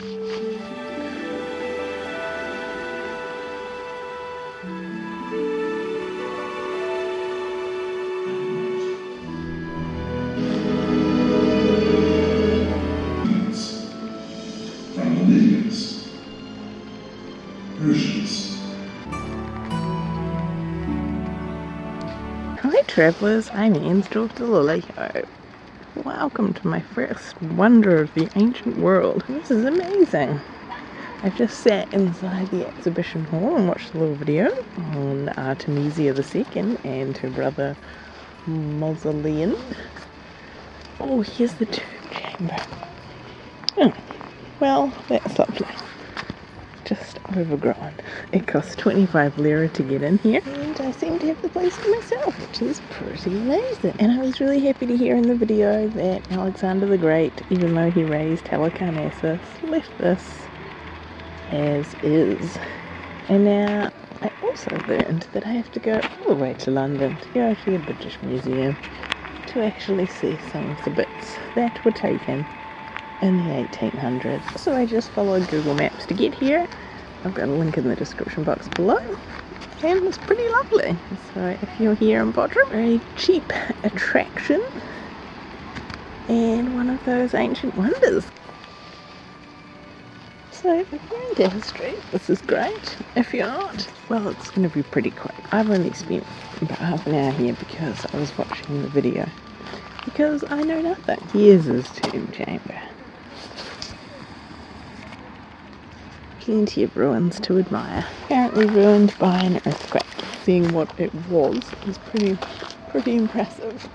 Hi travellers, I'm Ansdorf the Lilyho. Welcome to my first wonder of the ancient world. This is amazing. I've just sat inside the exhibition hall and watched a little video on Artemisia II and her brother Mausoleon. Oh, here's the tomb chamber. Oh, hmm. well, that's lovely overgrown. It costs 25 lira to get in here, and I seem to have the place to myself, which is pretty amazing. And I was really happy to hear in the video that Alexander the Great, even though he razed Halicarnassus, left this as is. And now I also learned that I have to go all the way to London to go to the British Museum to actually see some of the bits that were taken in the 1800s. So I just followed Google Maps to get here. I've got a link in the description box below. And it's pretty lovely. So if you're here in Bodrum, very cheap attraction and one of those ancient wonders. So if you're into history, this is great. If you're not, well, it's going to be pretty quick. I've only spent about half an hour here because I was watching the video. Because I know nothing. Here's his tomb chamber. Plenty of ruins to admire. Apparently ruined by an earthquake. Seeing what it was is pretty, pretty impressive.